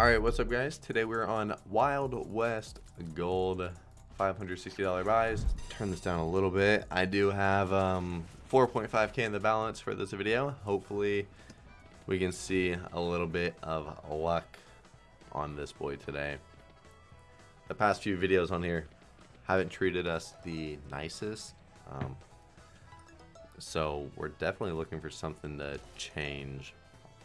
Alright, what's up guys? Today we're on Wild West Gold $560 buys. Turn this down a little bit. I do have um, 4.5k in the balance for this video. Hopefully we can see a little bit of luck on this boy today. The past few videos on here haven't treated us the nicest. Um, so we're definitely looking for something to change.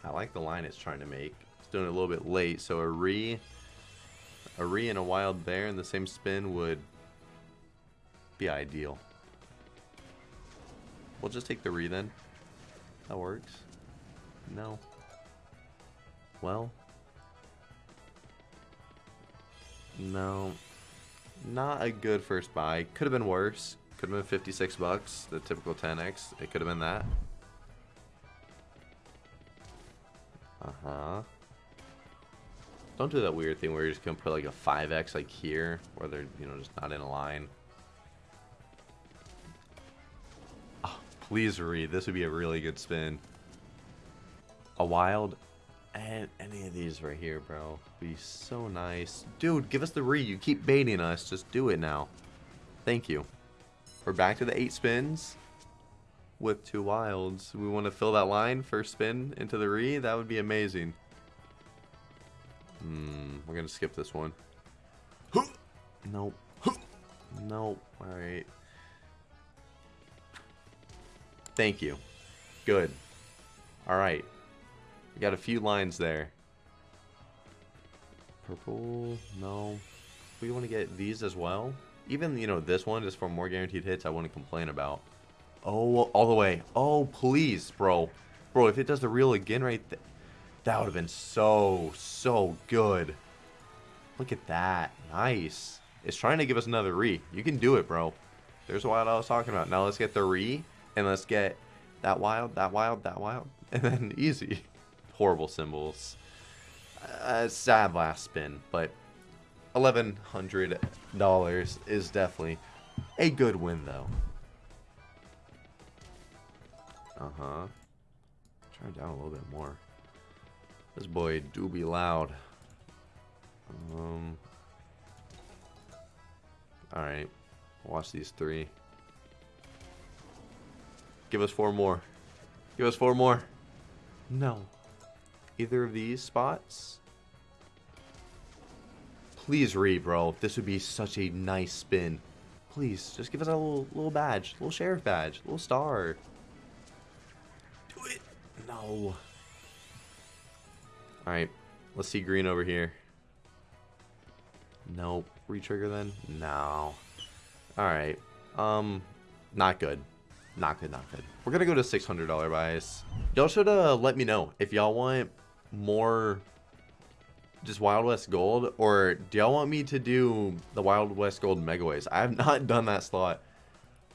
I like the line it's trying to make doing it a little bit late, so a re, a re and a wild there in the same spin would be ideal. We'll just take the re then. That works. No. Well. No. Not a good first buy. Could have been worse. Could have been 56 bucks, the typical 10x. It could have been that. Uh-huh. Don't do that weird thing where you're just gonna put like a 5x like here, where they're, you know, just not in a line. Oh, please read. This would be a really good spin. A wild and any of these right here, bro. Be so nice. Dude, give us the re. You keep baiting us. Just do it now. Thank you. We're back to the eight spins with two wilds. We want to fill that line first spin into the re. That would be amazing. Hmm, we're gonna skip this one. Nope. Nope. Alright. Thank you. Good. Alright. We got a few lines there. Purple. No. We want to get these as well. Even, you know, this one is for more guaranteed hits I wouldn't complain about. Oh, all the way. Oh, please, bro. Bro, if it does the reel again right there. That would have been so, so good. Look at that. Nice. It's trying to give us another re. You can do it, bro. There's what I was talking about. Now let's get the re, and let's get that wild, that wild, that wild, and then easy. Horrible symbols. Uh, sad last spin, but $1,100 is definitely a good win, though. Uh-huh. It down a little bit more. This boy do be loud. Um. Alright. Watch these three. Give us four more. Give us four more. No. Either of these spots? Please read, bro. This would be such a nice spin. Please, just give us a little little badge. Little sheriff badge. Little star. Do it. No. Alright, let's see green over here. Nope. Retrigger then? No. Alright. Um, not good. Not good, not good. We're gonna go to $600 buys. Y'all should uh, let me know if y'all want more just Wild West Gold, or do y'all want me to do the Wild West Gold Mega Megaways? I have not done that slot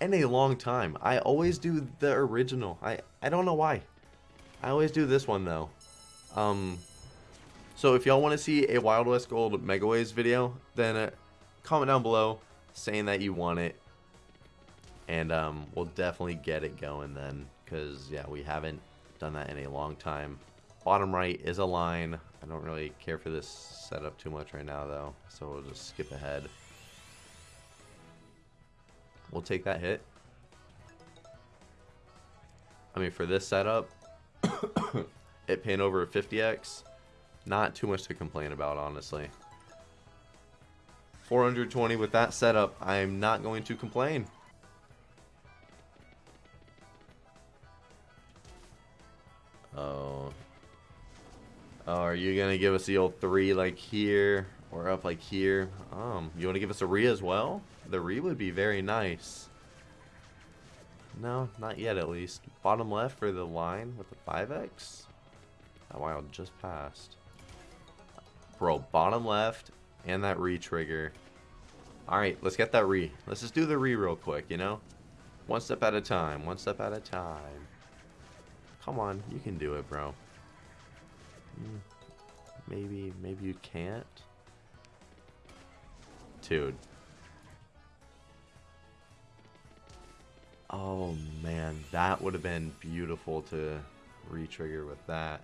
in a long time. I always do the original. I, I don't know why. I always do this one, though. Um, so if y'all want to see a Wild West Gold Megaways video, then uh, comment down below saying that you want it. And um, we'll definitely get it going then. Because, yeah, we haven't done that in a long time. Bottom right is a line. I don't really care for this setup too much right now, though. So we'll just skip ahead. We'll take that hit. I mean, for this setup, it paying over a 50x not too much to complain about, honestly. 420 with that setup, I'm not going to complain. Oh. Oh, are you going to give us the old three like here or up like here? Um, you want to give us a re as well? The re would be very nice. No, not yet at least. Bottom left for the line with the 5x? That wild just passed. Bro, bottom left and that re-trigger. Alright, let's get that re. Let's just do the re real quick, you know? One step at a time. One step at a time. Come on, you can do it, bro. Hmm, maybe, maybe you can't? Dude. Oh, man. That would have been beautiful to re-trigger with that.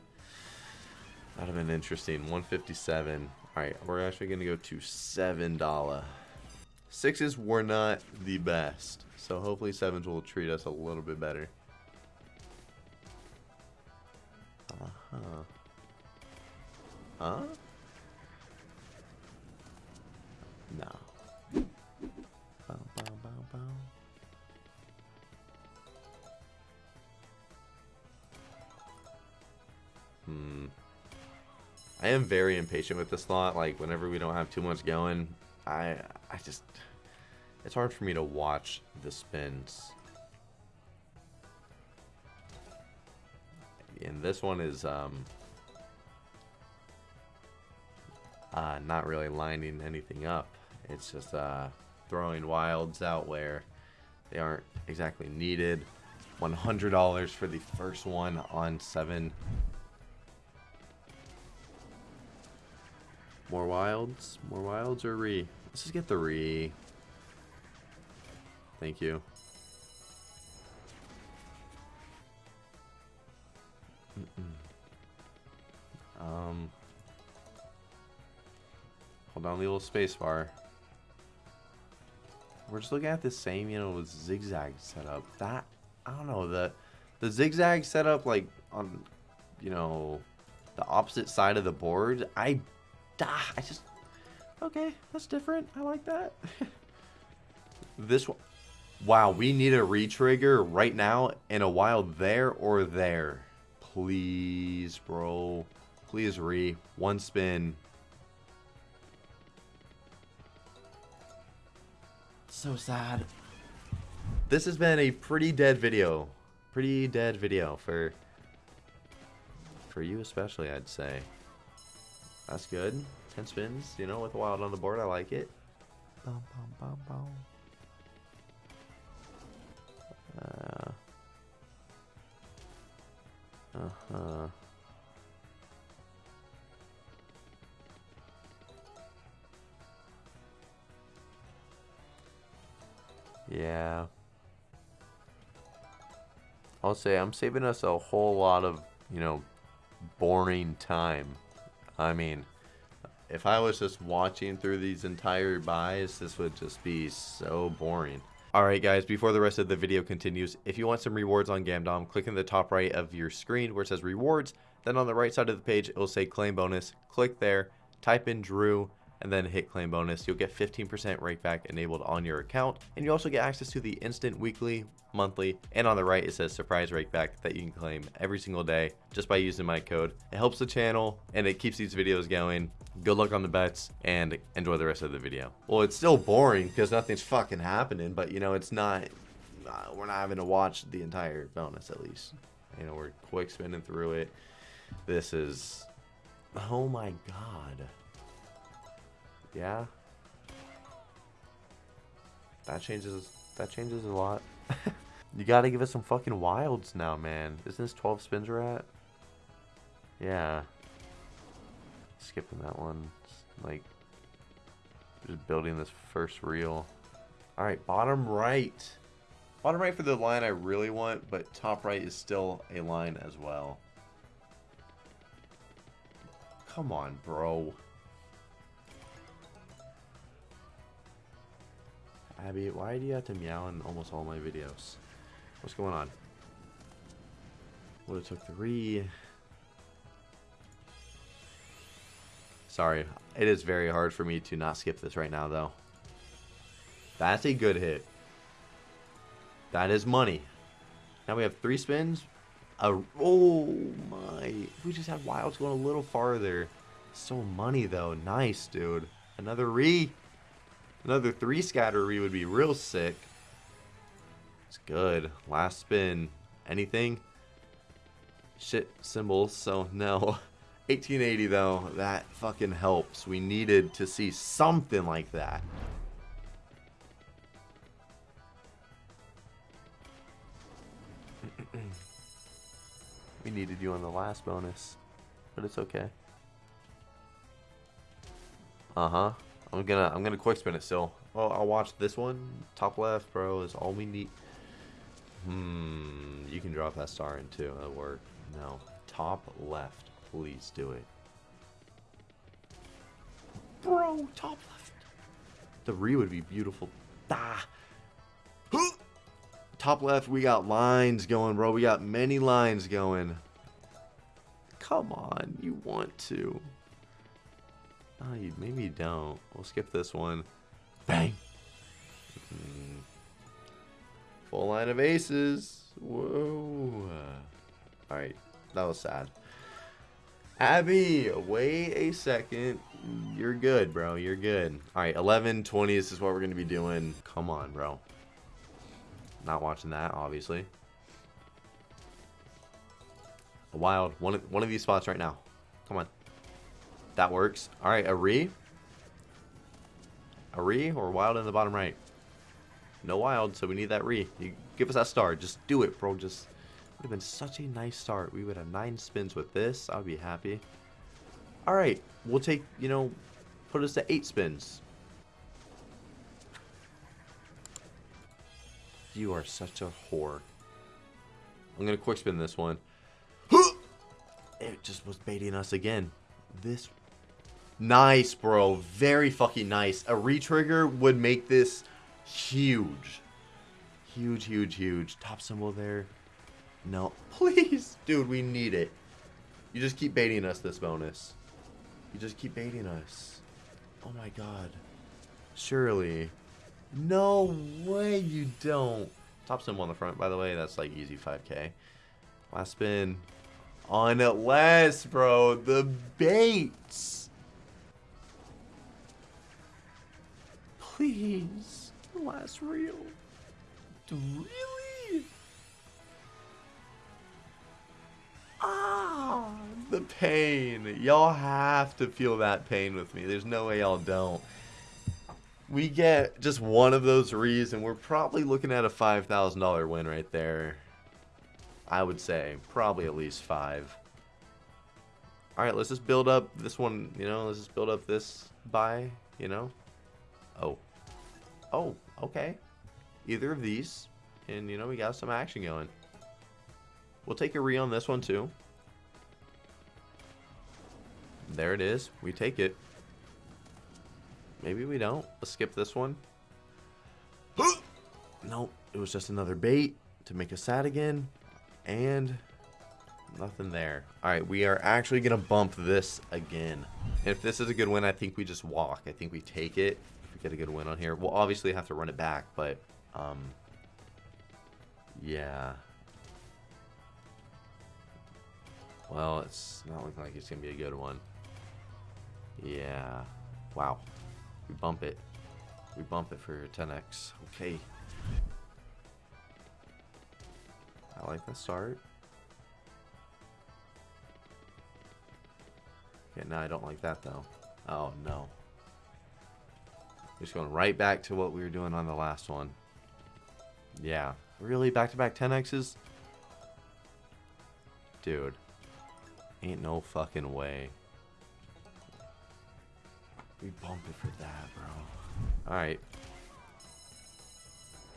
That'd have been interesting. 157. Alright, we're actually going to go to $7. Sixes were not the best. So hopefully sevens will treat us a little bit better. Uh-huh. Huh? No. I am very impatient with this slot. Like, whenever we don't have too much going, I I just... It's hard for me to watch the spins. And this one is, um... Uh, not really lining anything up. It's just, uh, throwing wilds out where they aren't exactly needed. $100 for the first one on 7 More wilds? More wilds or re? Let's just get the re. Thank you. Mm -mm. Um. Hold on, the little space bar. We're just looking at the same, you know, zigzag setup. That I don't know the the zigzag setup, like on, you know, the opposite side of the board. I Ah, I just... Okay, that's different. I like that. this one... Wow, we need a retrigger right now in a while there or there. Please, bro. Please re. One spin. So sad. This has been a pretty dead video. Pretty dead video for... For you especially, I'd say. That's good. 10 spins, you know, with a wild on the board. I like it. Uh, uh-huh. Yeah. I'll say I'm saving us a whole lot of, you know, boring time I mean, if I was just watching through these entire buys, this would just be so boring. Alright guys, before the rest of the video continues, if you want some rewards on Gamdom, click in the top right of your screen where it says rewards, then on the right side of the page it will say claim bonus, click there, type in Drew, and then hit claim bonus. You'll get 15% rakeback enabled on your account, and you also get access to the instant weekly, monthly, and on the right it says surprise rakeback that you can claim every single day just by using my code. It helps the channel and it keeps these videos going. Good luck on the bets and enjoy the rest of the video. Well, it's still boring because nothing's fucking happening, but you know, it's not, uh, we're not having to watch the entire bonus at least. You know, we're quick spinning through it. This is, oh my god. Yeah. That changes that changes a lot. you gotta give us some fucking wilds now, man. Isn't this 12 spins we're at? Yeah. Skipping that one. Just Like, just building this first reel. Alright, bottom right. Bottom right for the line I really want, but top right is still a line as well. Come on, bro. Abby, why do you have to meow in almost all my videos? What's going on? Would have took three. Sorry, it is very hard for me to not skip this right now, though. That's a good hit. That is money. Now we have three spins. A, oh my. We just had wilds going a little farther. So money, though. Nice, dude. Another re. Another three scatter re would be real sick. It's good. Last spin. Anything? Shit symbols, so no. 1880 though, that fucking helps. We needed to see something like that. we needed you on the last bonus, but it's okay. Uh-huh. I'm gonna I'm gonna quick spin it still. Well, I'll watch this one. Top left, bro, is all we need. Hmm. You can drop that star in too. That'll work. No. Top left. Please do it. bro. Top left. The re would be beautiful. Ah. Top left, we got lines going, bro. We got many lines going. Come on, you want to. Oh, you, maybe you don't. We'll skip this one. Bang. Full line of aces. Whoa. Alright, that was sad. Abby, wait a second. You're good, bro. You're good. Alright, 11, 20. This is what we're going to be doing. Come on, bro. Not watching that, obviously. A wild. One, one of these spots right now. Come on. That works. Alright, a re. A re or wild in the bottom right. No wild, so we need that re. You give us that star. Just do it, bro. Just would have been such a nice start. We would have nine spins with this. I would be happy. Alright, we'll take, you know, put us to eight spins. You are such a whore. I'm going to quick spin this one. It just was baiting us again. This... Nice, bro. Very fucking nice. A retrigger would make this huge. Huge, huge, huge. Top symbol there. No. Please. Dude, we need it. You just keep baiting us this bonus. You just keep baiting us. Oh my god. Surely. No way you don't. Top symbol on the front, by the way. That's like easy 5k. Last spin. On it last, bro. The baits. Please. Last reel. Really? Ah, the pain. Y'all have to feel that pain with me. There's no way y'all don't. We get just one of those rees, and we're probably looking at a $5,000 win right there. I would say. Probably at least five. Alright, let's just build up this one, you know, let's just build up this buy, you know. Oh. Oh, okay. Either of these. And, you know, we got some action going. We'll take a re on this one, too. There it is. We take it. Maybe we don't. Let's skip this one. nope. It was just another bait to make us sad again. And nothing there. Alright, we are actually going to bump this again. And if this is a good win, I think we just walk. I think we take it. Get a good win on here. We'll obviously have to run it back, but... Um, yeah. Well, it's not looking like it's going to be a good one. Yeah. Wow. We bump it. We bump it for 10x. Okay. I like the start. Okay, now I don't like that though. Oh no. Just going right back to what we were doing on the last one. Yeah. Really? Back-to-back -back 10x's? Dude. Ain't no fucking way. We bump it for that, bro. Alright.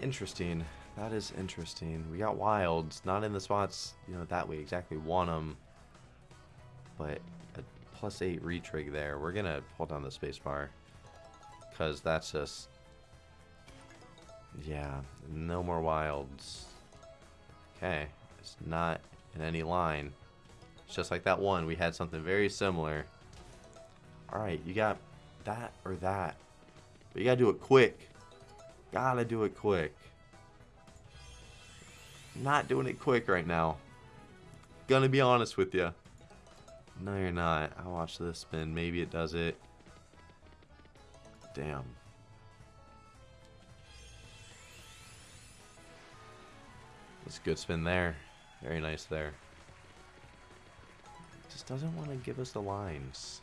Interesting. That is interesting. We got wilds. Not in the spots, you know, that we exactly want them. But a plus 8 retrig there. We're going to hold down the spacebar. Because that's just... Yeah, no more wilds. Okay. It's not in any line. It's just like that one. We had something very similar. Alright, you got that or that. But you gotta do it quick. Gotta do it quick. Not doing it quick right now. Gonna be honest with you. No, you're not. I'll watch this spin. Maybe it does it. Damn. That's a good spin there. Very nice there. Just doesn't want to give us the lines.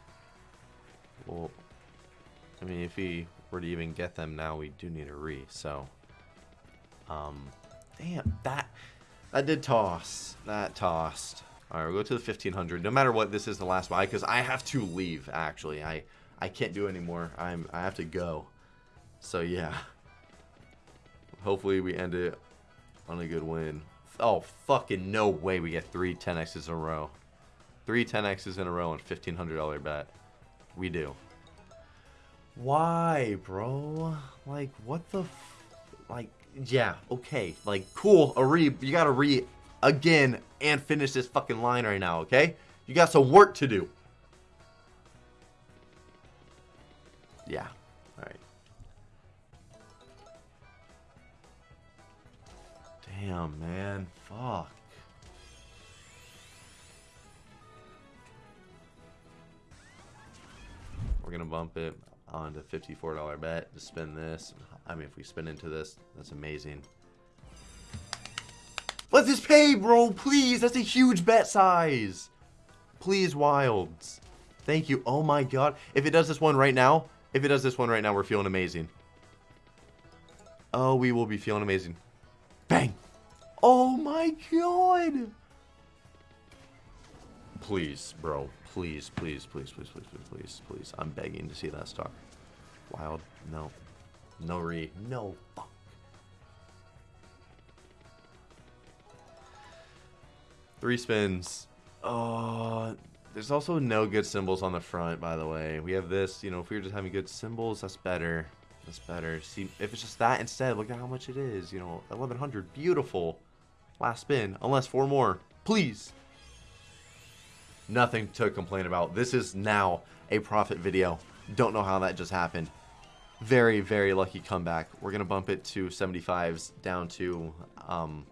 Well, I mean, if we were to even get them now, we do need a re, so... Um, damn, that, that did toss. That tossed. Alright, we'll go to the 1500. No matter what, this is the last buy, because I have to leave, actually. I, I can't do anymore. I'm, I have to go. So, yeah. Hopefully we end it on a good win. Oh, fucking no way we get three 10x's in a row. Three 10x's in a row and $1,500 bet. We do. Why, bro? Like, what the Like, yeah, okay. Like, cool, a re- you gotta re- again and finish this fucking line right now, okay? You got some work to do. Yeah, alright. Damn, man. Fuck. We're gonna bump it on to $54 bet to spin this. I mean, if we spin into this, that's amazing. Let this pay, bro, please. That's a huge bet size. Please, Wilds. Thank you. Oh my god. If it does this one right now, if it does this one right now, we're feeling amazing. Oh, we will be feeling amazing. Bang. Oh my god. Please, bro. Please, please, please, please, please, please, please, please. I'm begging to see that stock. Wild. No. No re. No. Fuck. Three spins. Oh, there's also no good symbols on the front, by the way. We have this, you know, if we were just having good symbols, that's better. That's better. See, if it's just that instead, look at how much it is. You know, 1100. Beautiful. Last spin. Unless four more. Please. Nothing to complain about. This is now a profit video. Don't know how that just happened. Very, very lucky comeback. We're going to bump it to 75s down to um,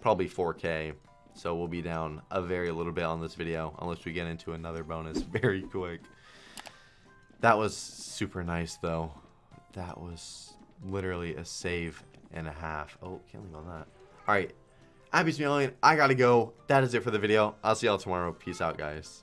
probably 4K. So we'll be down a very little bit on this video unless we get into another bonus very quick. That was super nice though. That was literally a save and a half. Oh, can't leave on that. All right. Happy smiling. I gotta go. That is it for the video. I'll see y'all tomorrow. Peace out, guys.